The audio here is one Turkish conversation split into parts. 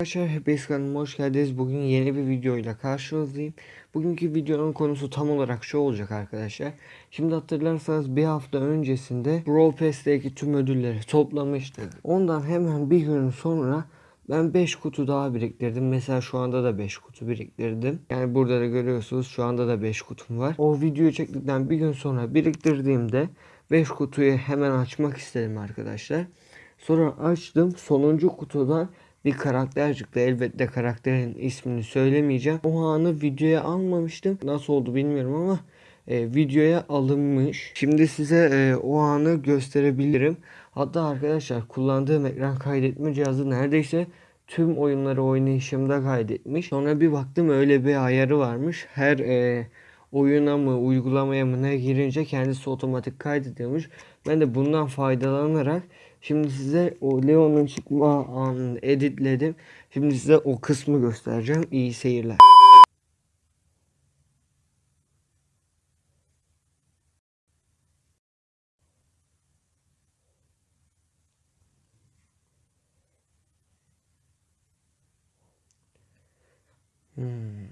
Arkadaşlar hepiniz kanalıma hoş geldiniz. Bugün yeni bir videoyla karşınızdayım. Bugünkü videonun konusu tam olarak şu olacak arkadaşlar. Şimdi hatırlarsanız bir hafta öncesinde Brawl Pass'teki tüm ödülleri toplamıştık. Ondan hemen bir gün sonra ben 5 kutu daha biriktirdim. Mesela şu anda da 5 kutu biriktirdim. Yani burada da görüyorsunuz şu anda da 5 kutum var. O videoyu çektikten bir gün sonra biriktirdiğimde 5 kutuyu hemen açmak istedim arkadaşlar. Sonra açtım. Sonuncu kutudan bir karakter çıktı. Elbette karakterin ismini söylemeyeceğim. O anı videoya almamıştım. Nasıl oldu bilmiyorum ama e, videoya alınmış. Şimdi size e, o anı gösterebilirim. Hatta arkadaşlar kullandığım ekran kaydetme cihazı neredeyse tüm oyunları oynayışımda kaydetmiş. Sonra bir baktım öyle bir ayarı varmış. Her e, oyuna mı uygulamaya mı ne girince kendisi otomatik kaydediyormuş. Ben de bundan faydalanarak şimdi size o Leon'un çıkma anını editledim. Şimdi size o kısmı göstereceğim. İyi seyirler. Hmm.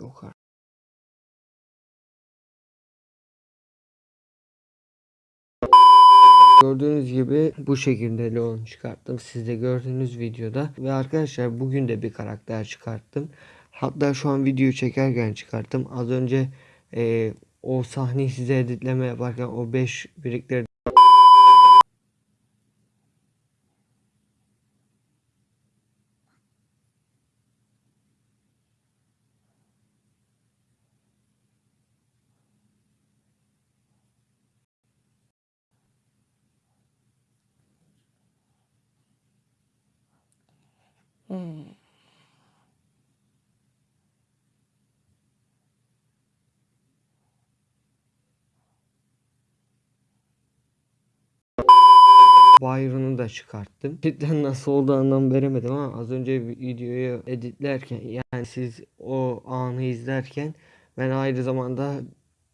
Yok artık. Gördüğünüz gibi bu şekilde Leon çıkarttım. Siz de gördüğünüz videoda. Ve arkadaşlar bugün de bir karakter çıkarttım. Hatta şu an video çekerken çıkarttım. Az önce e, o sahneyi size editleme yaparken o 5 birikleri Byron'u da çıkarttım. Cidden nasıl oldu anlam veremedim ama az önce videoyu editlerken yani siz o anı izlerken ben aynı zamanda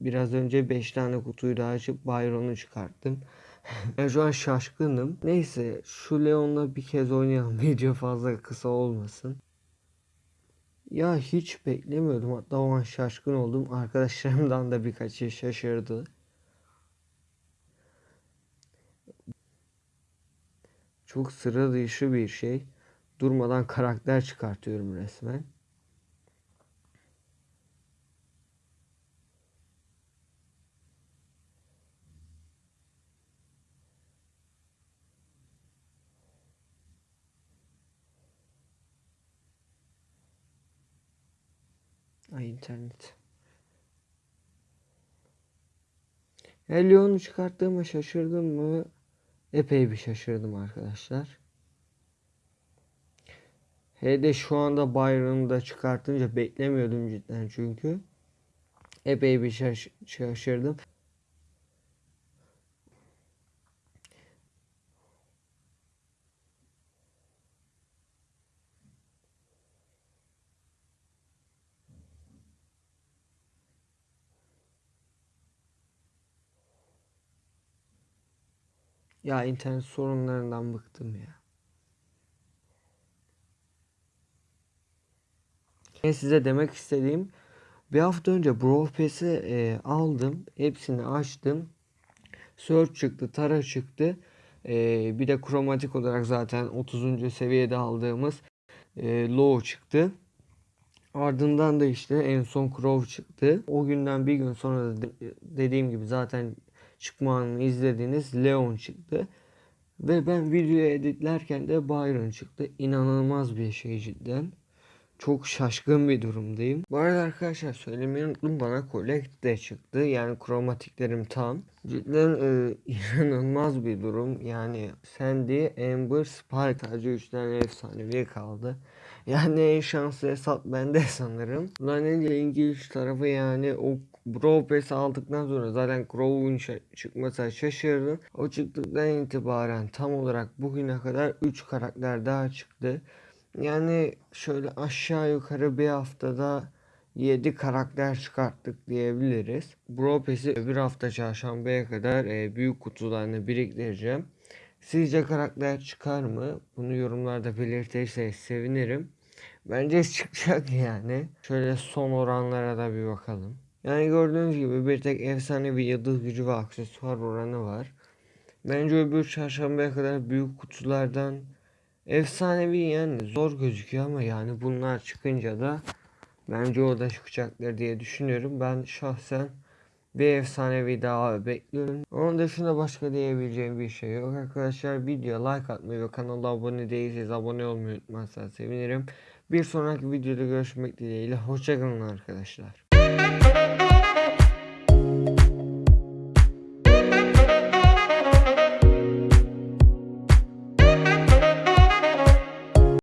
biraz önce 5 tane kutuyu daha açıp Byron'u çıkarttım. Ben şu an şaşkınım. Neyse şu Leon'la bir kez oynayalım. Video fazla kısa olmasın. Ya hiç beklemiyordum. Hatta o an şaşkın oldum. Arkadaşlarımdan da birkaçı şaşırdı. Çok sıra dışı bir şey. Durmadan karakter çıkartıyorum resmen. Ay internet. Leon'u çıkarttığıma şaşırdım mı? Epey bir şaşırdım arkadaşlar. Hele de şu anda Byron'u da çıkartınca beklemiyordum cidden çünkü. Epey bir şaş şaşırdım. Ya internet sorunlarından bıktım ya. Ben size demek istediğim bir hafta önce Brawl Pass'i e, aldım. Hepsini açtım. Search çıktı, Tara çıktı. E, bir de kromatik olarak zaten 30. seviyede aldığımız e, Low çıktı. Ardından da işte en son Crow çıktı. O günden bir gün sonra da dediğim gibi zaten çıkma anını izlediğiniz Leon çıktı. Ve ben videoyu editlerken de Byron çıktı. İnanılmaz bir şey cidden. Çok şaşkın bir durumdayım. Bu arada arkadaşlar söylemeyi unuttum. Bana Collect de çıktı. Yani kromatiklerim tam. Cidden e, inanılmaz bir durum. Yani Sandy, Amber, Spike sadece 3 tane efsanevi kaldı. Yani en şanslı hesap bende sanırım. Lan ilginç tarafı yani o Brawl Pass aldıktan sonra zaten Crow'un çıkmasına şaşırdım. O çıktıktan itibaren tam olarak bugüne kadar 3 karakter daha çıktı. Yani şöyle aşağı yukarı bir haftada 7 karakter çıkarttık diyebiliriz. Bro Pass'i öbür hafta çarşambaya kadar e, büyük kutularını biriktireceğim. Sizce karakter çıkar mı? Bunu yorumlarda belirtirseniz sevinirim. Bence çıkacak yani. Şöyle son oranlara da bir bakalım. Yani gördüğünüz gibi bir tek efsane bir yıldız gücü ve aksesuar oranı var. Bence öbür çarşambaya kadar büyük kutulardan efsanevi yani zor gözüküyor ama yani bunlar çıkınca da bence o da çıkacaktır diye düşünüyorum. Ben şahsen bir efsanevi daha bekliyorum. Onun dışında başka diyebileceğim bir şey yok arkadaşlar. Videoya like atmayı ve kanala abone değilseniz abone olmayı unutmazsanız sevinirim. Bir sonraki videoda görüşmek dileğiyle. Hoşçakalın arkadaşlar.